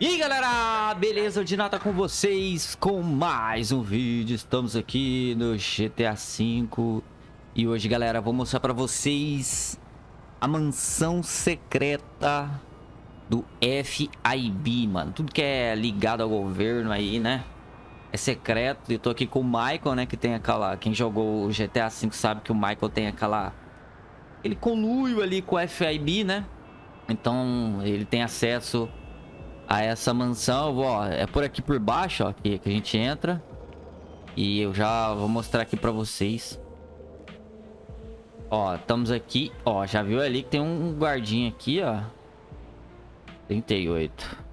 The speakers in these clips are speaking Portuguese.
E aí galera, beleza? O Dinata com vocês com mais um vídeo. Estamos aqui no GTA V E hoje galera, vou mostrar pra vocês a mansão secreta do FIB, mano Tudo que é ligado ao governo aí, né? É secreto, eu tô aqui com o Michael, né? Que tem aquela... Quem jogou o GTA V sabe que o Michael tem aquela... Ele conluio ali com o FIB, né? Então ele tem acesso a essa mansão. Ó, é por aqui por baixo, ó, que, que a gente entra. E eu já vou mostrar aqui pra vocês. Ó, estamos aqui. Ó, já viu ali que tem um guardinha aqui, ó. 38.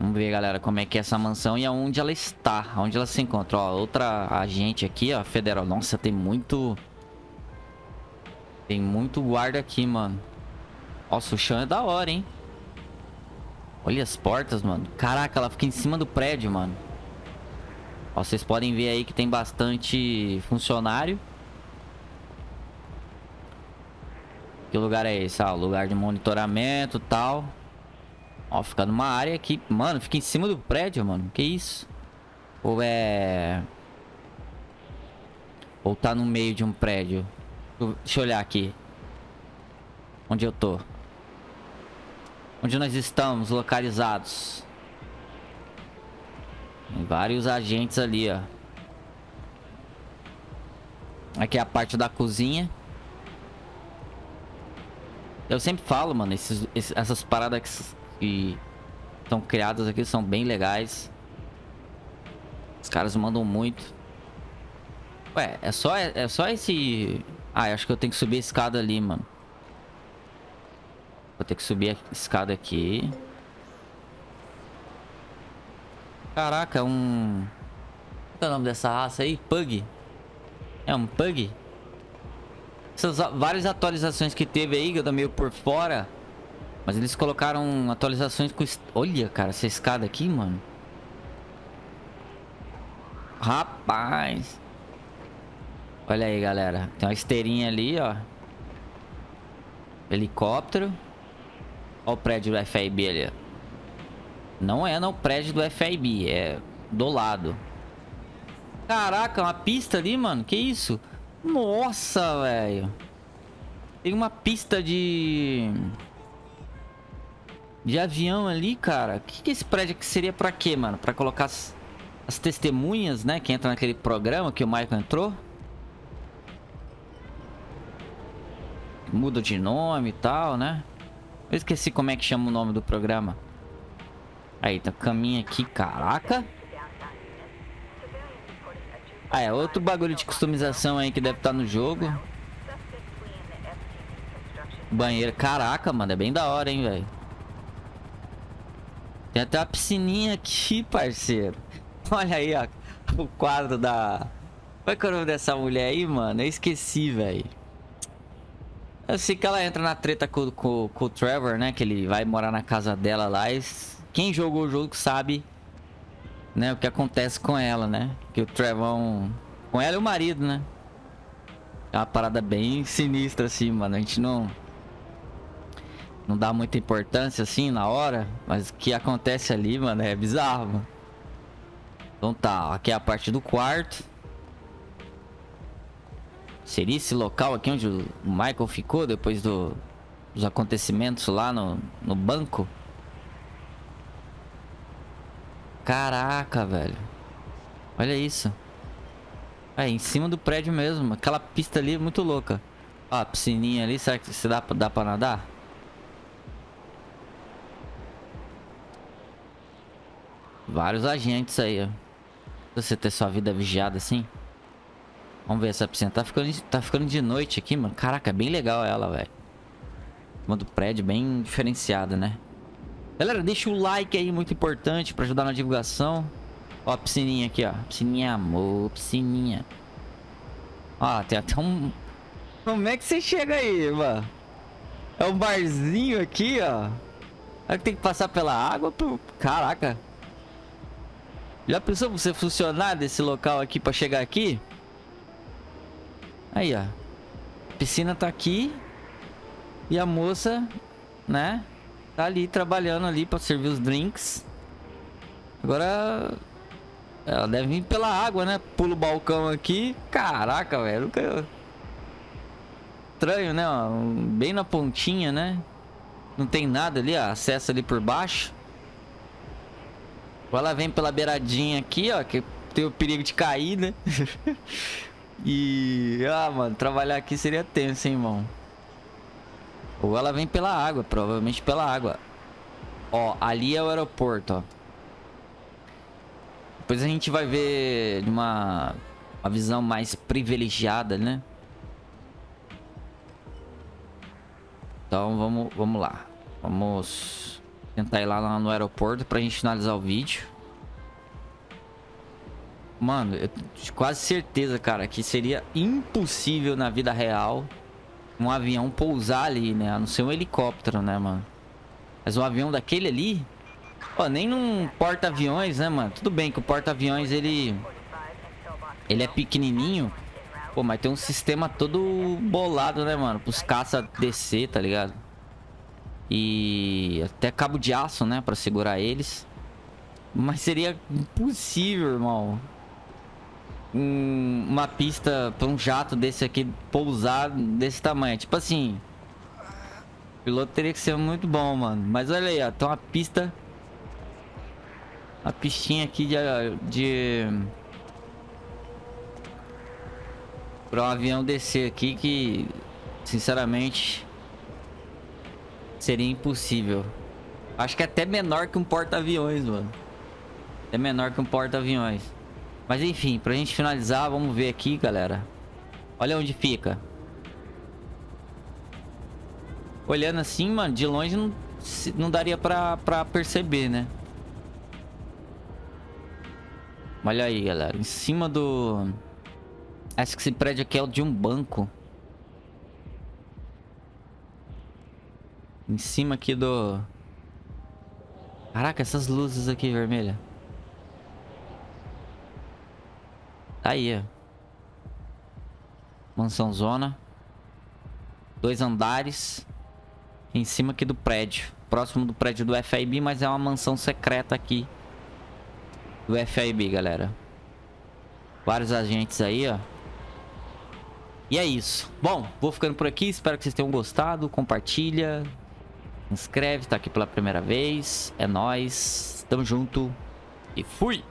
Vamos ver, galera, como é que é essa mansão e aonde ela está. Onde ela se encontra. Ó, outra agente aqui, ó, federal. Nossa, tem muito... Tem muito guarda aqui, mano. Nossa, o chão é da hora, hein? Olha as portas, mano. Caraca, ela fica em cima do prédio, mano. Ó, vocês podem ver aí que tem bastante funcionário. Que lugar é esse? Ah, lugar de monitoramento e tal. Ó, fica numa área aqui. Mano, fica em cima do prédio, mano. Que isso? Ou é... Ou tá no meio de um prédio. Deixa eu olhar aqui. Onde eu tô. Onde nós estamos localizados. Tem vários agentes ali, ó. Aqui é a parte da cozinha. Eu sempre falo, mano, esses, esses, essas paradas que estão criadas aqui são bem legais. Os caras mandam muito. Ué, é só, é, é só esse... Ah, acho que eu tenho que subir a escada ali, mano. Ter que subir a escada aqui. Caraca, um... Qual é o nome dessa raça aí? Pug. É um Pug? Essas várias atualizações que teve aí, que eu tô meio por fora. Mas eles colocaram atualizações com... Olha, cara, essa escada aqui, mano. Rapaz. Olha aí, galera. Tem uma esteirinha ali, ó. Helicóptero. Olha o prédio do FIB ali. Não é no prédio do FIB, é do lado. Caraca, uma pista ali, mano. Que isso? Nossa, velho. Tem uma pista de... De avião ali, cara. O que, que esse prédio aqui seria pra quê, mano? Pra colocar as, as testemunhas, né? Que entra naquele programa que o Michael entrou. Muda de nome e tal, né? Eu esqueci como é que chama o nome do programa. Aí, tá caminho aqui, caraca. Ah, é outro bagulho de customização aí que deve estar tá no jogo. Banheiro, caraca, mano, é bem da hora, hein, velho. Tem até uma piscininha aqui, parceiro. Olha aí, ó, o quadro da... Qual é, que é o nome dessa mulher aí, mano? Eu esqueci, velho. Sei que ela entra na treta com, com, com, o Trevor, né? Que ele vai morar na casa dela lá. E quem jogou o jogo sabe, né? O que acontece com ela, né? Que o Trevor... Com ela e o marido, né? É uma parada bem sinistra, assim, mano. A gente não... Não dá muita importância, assim, na hora. Mas o que acontece ali, mano, é bizarro, mano. Então tá, aqui é a parte do quarto. Seria esse local aqui onde o Michael ficou depois do, dos acontecimentos lá no, no banco? Caraca, velho. Olha isso. É, em cima do prédio mesmo. Aquela pista ali é muito louca. Ó, a piscininha ali. Será que se dá, dá pra nadar? Vários agentes aí, ó. Você ter sua vida vigiada assim. Vamos ver essa piscina. Tá ficando, tá ficando de noite aqui, mano. Caraca, é bem legal ela, velho. Uma do prédio bem diferenciada, né? Galera, deixa o like aí, muito importante pra ajudar na divulgação. Ó a piscininha aqui, ó. Piscininha, amor, piscininha. Ó, tem até um... Como é que você chega aí, mano? É um barzinho aqui, ó. Aí tem que passar pela água. Pro... Caraca. Já pensou você funcionar desse local aqui pra chegar aqui? Aí, ó. A piscina tá aqui. E a moça, né? Tá ali trabalhando ali pra servir os drinks. Agora... Ela deve vir pela água, né? Pula o balcão aqui. Caraca, velho. Nunca... Estranho, né? Bem na pontinha, né? Não tem nada ali, ó. Acesso ali por baixo. Ou ela vem pela beiradinha aqui, ó. Que tem o perigo de cair, né? e... Ah, mano. Trabalhar aqui seria tenso, hein, irmão. Ou ela vem pela água, provavelmente pela água. Ó, ali é o aeroporto, ó. Depois a gente vai ver uma, uma visão mais privilegiada, né? Então vamos, vamos lá. Vamos tentar ir lá no aeroporto pra gente finalizar o vídeo. Mano, eu tenho quase certeza, cara, que seria impossível na vida real um avião pousar ali, né? A não ser um helicóptero, né, mano? Mas um avião daquele ali... Pô, nem num porta-aviões, né, mano? Tudo bem que o porta-aviões, ele... Ele é pequenininho. Pô, mas tem um sistema todo bolado, né, mano? Pros caça descer, tá ligado? E até cabo de aço, né? Pra segurar eles. Mas seria impossível, irmão um, uma pista para um jato desse aqui pousar desse tamanho. Tipo assim, o piloto teria que ser muito bom, mano. Mas olha aí, ó, tem uma pista, uma pistinha aqui de, de para um avião descer aqui que, sinceramente, seria impossível. Acho que é até menor que um porta-aviões, mano. É menor que um porta-aviões. Mas enfim, pra gente finalizar, vamos ver aqui, galera. Olha onde fica. Olhando assim, mano, de longe não, não daria pra, pra perceber, né? Olha aí, galera. Em cima do... Acho que esse prédio aqui é o de um banco. Em cima aqui do... Caraca, essas luzes aqui vermelhas. Tá aí, ó. Mansão zona. Dois andares. Em cima aqui do prédio. Próximo do prédio do FIB, mas é uma mansão secreta aqui. Do FIB, galera. Vários agentes aí, ó. E é isso. Bom, vou ficando por aqui. Espero que vocês tenham gostado. Compartilha. Inscreve, tá aqui pela primeira vez. É nóis. Tamo junto. E fui!